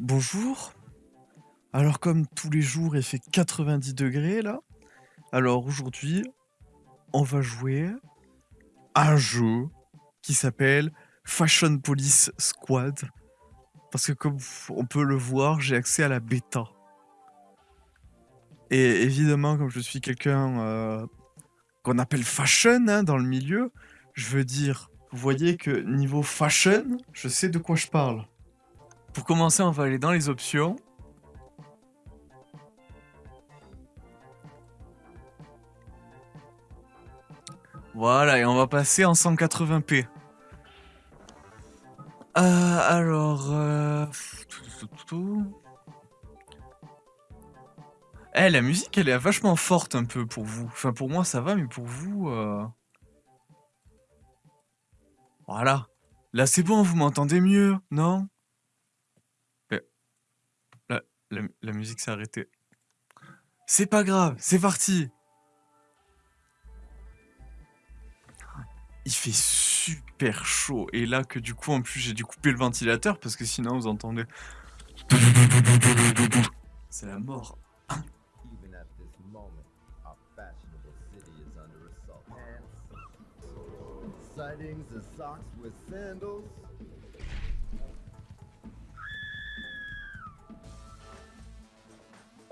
Bonjour. Alors comme tous les jours, il fait 90 degrés là. Alors aujourd'hui, on va jouer à un jeu qui s'appelle Fashion Police Squad. Parce que comme on peut le voir, j'ai accès à la bêta. Et évidemment, comme je suis quelqu'un euh, qu'on appelle fashion hein, dans le milieu, je veux dire, vous voyez que niveau fashion, je sais de quoi je parle. Pour commencer, on va aller dans les options. Voilà, et on va passer en 180p. Euh, alors... Euh... Eh, la musique, elle est vachement forte un peu pour vous. Enfin, pour moi, ça va, mais pour vous... Euh... Voilà. Là, c'est bon, vous m'entendez mieux, non? La, musique s'est arrêtée. C'est pas grave, c'est parti Il fait super chaud. Et là que du coup, en plus, j'ai dû couper le ventilateur parce que sinon, vous entendez... C'est la mort.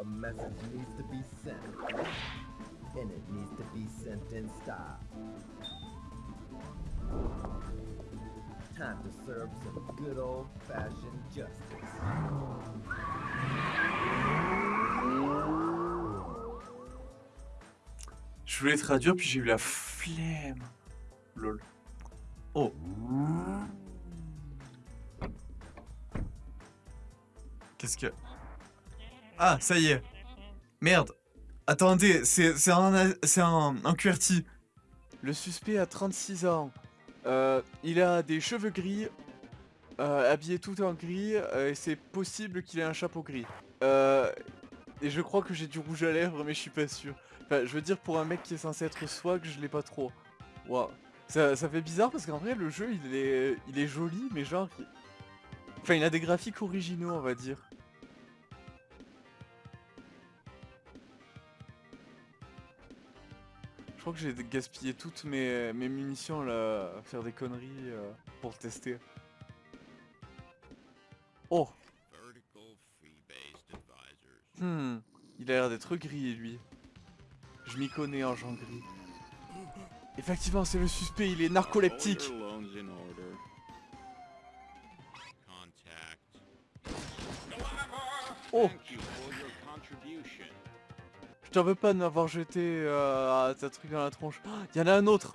A message needs to be sent, and it needs to be sent in style. Time to serve some good old-fashioned justice. Je voulais traduire, puis j'ai eu la flemme. Lol. Oh. Qu'est-ce que... Ah, ça y est. Merde. Attendez, c'est un, un, un. Le suspect a 36 ans. Euh, il a des cheveux gris, euh, habillé tout en gris, euh, et c'est possible qu'il ait un chapeau gris. et je crois que j'ai du rouge à lèvres, mais je suis pas sûr. Enfin, je veux dire, pour un mec qui est censé être swag, je l'ai pas trop. Waouh. Ça, ça, fait bizarre parce qu'en vrai, le jeu, il est, il est joli, mais genre... Enfin, il a des graphiques originaux, on va dire. Crois que j'ai gaspillé toutes mes, munitions à faire des conneries euh, pour le tester. Oh Hmm, il a l'air d'être gris lui. Je m'y connais en gens gris. Effectivement, c'est le suspect, il est narcoleptique. Oh t'en veux pas de m'avoir jeté euh, truc dans la tronche. Il y en a un autre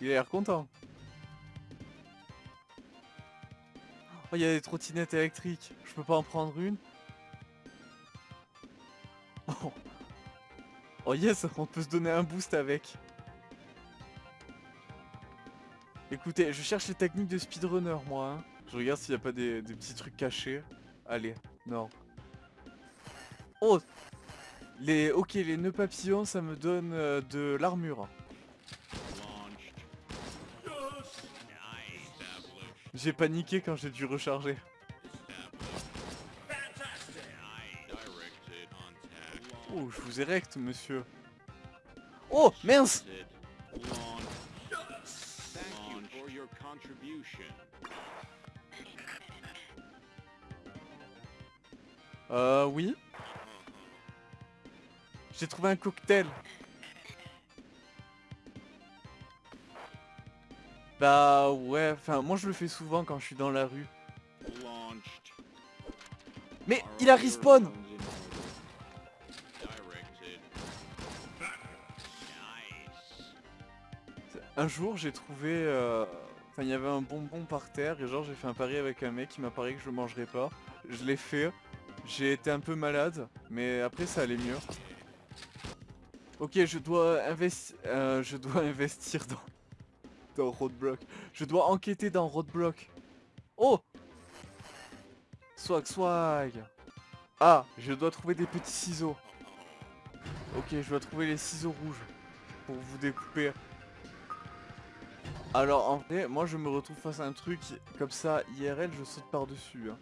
Il a l'air content. Oh, il y a des trottinettes électriques. Je peux pas en prendre une Oh, oh yes, on peut se donner un boost avec. Écoutez, je cherche les techniques de speedrunner, moi. Hein. Je regarde s'il n'y a pas des, petits trucs cachés. Allez, non. Oh les, Ok, les nœuds papillons, ça me donne euh, de l'armure. J'ai paniqué quand j'ai dû recharger. Oh, je vous érecte, monsieur. Oh, mince Euh, oui. J'ai trouvé un cocktail. Bah ouais, enfin moi je le fais souvent quand je suis dans la rue. Mais il a respawn Un jour j'ai trouvé... Euh, enfin il y avait un bonbon par terre et genre j'ai fait un pari avec un mec qui m'a parié que je le mangerais pas. Je l'ai fait. J'ai été un peu malade, mais après ça allait mieux. Ok, je dois, investir, euh, je dois investir dans, dans Roadblock. Je dois enquêter dans Roadblock. Oh Swag, swag Ah, je dois trouver des petits ciseaux. Ok, je dois trouver les ciseaux rouges pour vous découper. Alors en vrai, moi je me retrouve face à un truc comme ça, IRL, je saute par-dessus. Hein.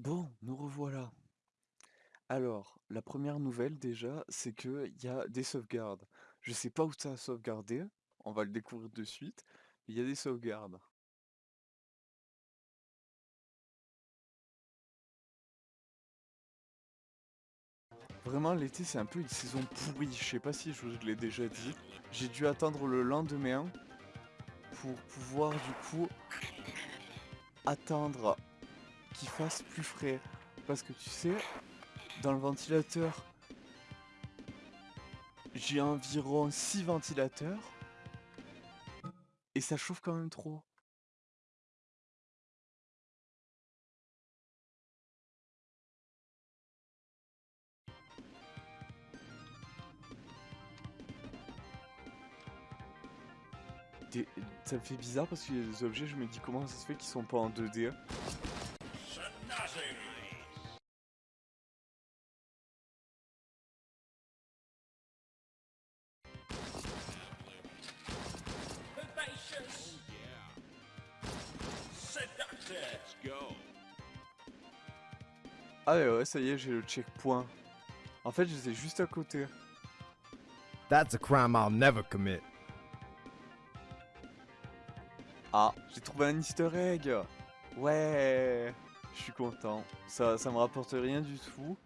Bon, nous revoilà. Alors, la première nouvelle déjà, c'est qu'il y a des sauvegardes. Je sais pas où ça a sauvegardé, on va le découvrir de suite, il y a des sauvegardes. Vraiment, l'été, c'est un peu une saison pourrie. Je sais pas si je vous l'ai déjà dit. J'ai dû attendre le lendemain pour pouvoir, du coup, attendre qu'il fasse plus frais. Parce que tu sais, dans le ventilateur, j'ai environ 6 ventilateurs. Et ça chauffe quand même trop. ça me fait bizarre parce qu'il y a des objets, je me dis comment ça se fait qu'ils sont pas en 2D. Ah ouais, ça y est, j'ai le checkpoint. En fait, j'étais juste à côté. That's a crime I'll never commit. Ah, j'ai trouvé un easter egg Ouais Je suis content. Ça, ça me rapporte rien du tout.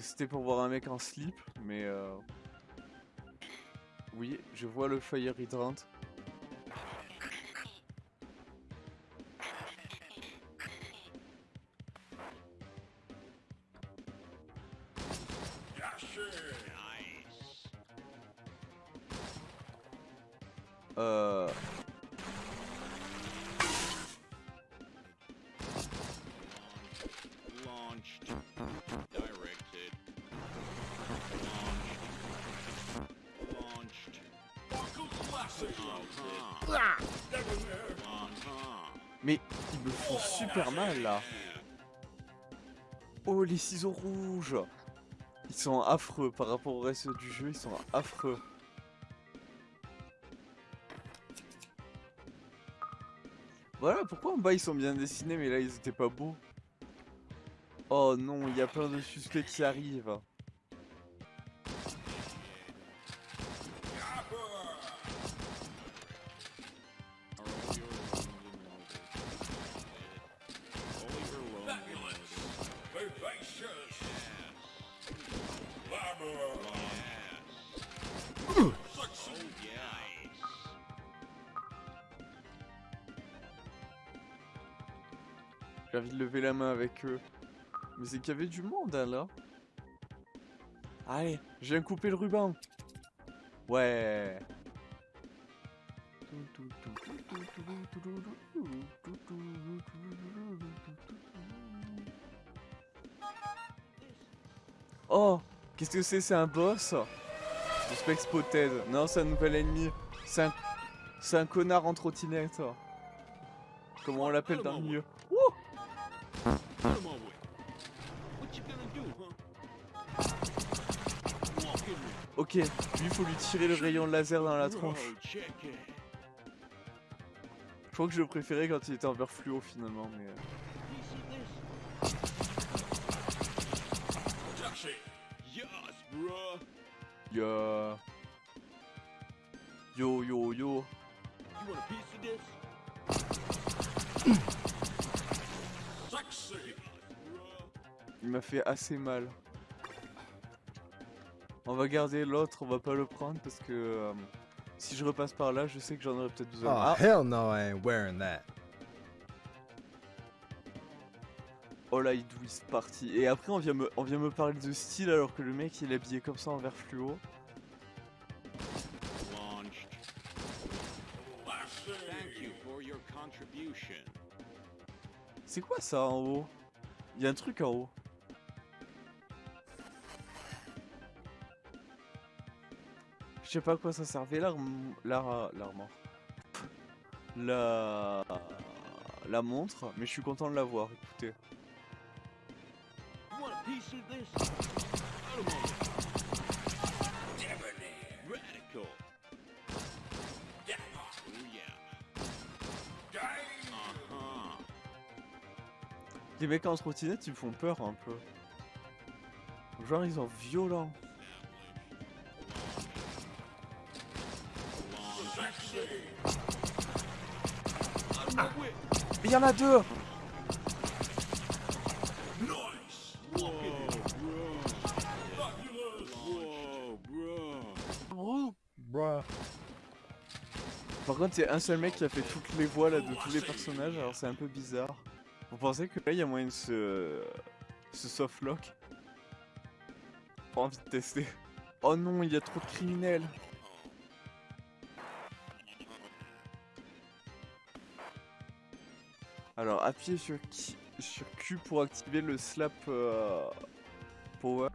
C'était pour voir un mec en slip, mais... Euh... Oui, je vois le fire hydrant. Mais ils me font super mal là. Oh les ciseaux rouges Ils sont affreux par rapport au reste du jeu, ils sont affreux. Voilà pourquoi en bas ils sont bien dessinés mais là ils étaient pas beaux. Oh non, il y a plein de suspects qui arrivent. J'ai envie de lever la main avec eux. Mais c'est qu'il y avait du monde hein, là. Allez, je viens couper le ruban. Ouais. Oh, qu'est-ce que c'est? C'est un boss? Suspect Spotted. Non, c'est un nouvel ennemi. C'est un... C'est un connard en trottinette. Comment on l'appelle dans le milieu Ok, lui faut lui tirer le rayon laser dans la tronche. Je crois que je le préférais quand il était en vert fluo finalement, mais... Euh. Yo. Yo yo yo. Il m'a fait assez mal. On va garder l'autre, on va pas le prendre parce que euh, si je repasse par là, je sais que j'en aurais peut-être besoin. Oh, ah. hell no, I ain't wearing that. Oh là, il est parti. Et après, on vient, me, on vient me parler de style alors que le mec il est habillé comme ça en vert fluo. C'est quoi ça en haut? Il y a un truc en haut. Je sais pas à quoi ça servait l'arme. L'armor. La... La montre, mais je suis content de l'avoir, écoutez. Les mecs en trottinette, ils me font peur un peu. Genre, ils sont violents. Il y en a deux. Par contre, il y a un seul mec qui a fait toutes les voix là de tous les personnages, alors c'est un peu bizarre. Vous pensez que là, il y a moyen de se... se softlock? Pas envie de tester. Oh non, il y a trop de criminels Alors, appuyez sur, Q- pour activer le slap euh, power.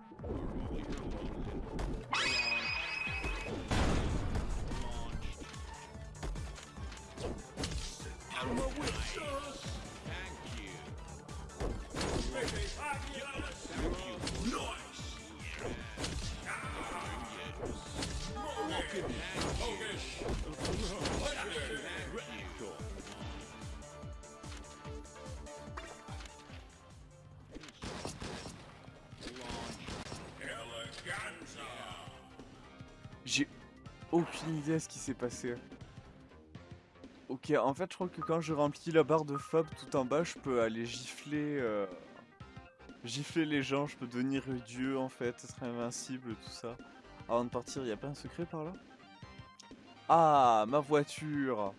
Aucune idée à ce qui s'est passé. Ok, en fait, je crois que quand je remplis la barre de Fab tout en bas, je peux aller gifler, euh, gifler les gens, je peux devenir dieu en fait, être invincible, tout ça. Avant de partir, il a pas un secret par là? Ah, ma voiture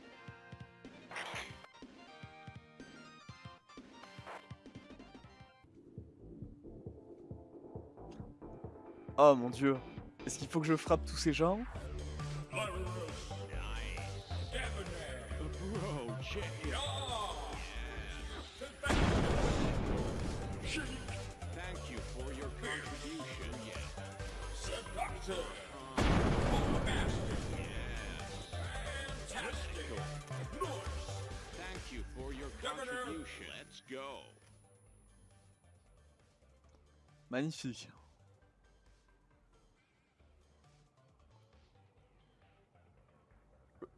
Oh mon dieu Est-ce qu'il faut que je frappe tous ces gens? You for your contribution. Let's go. Magnifique.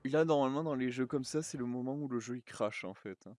Là, normalement, dans les jeux comme ça, c'est le moment où le jeu il crache en fait. hein.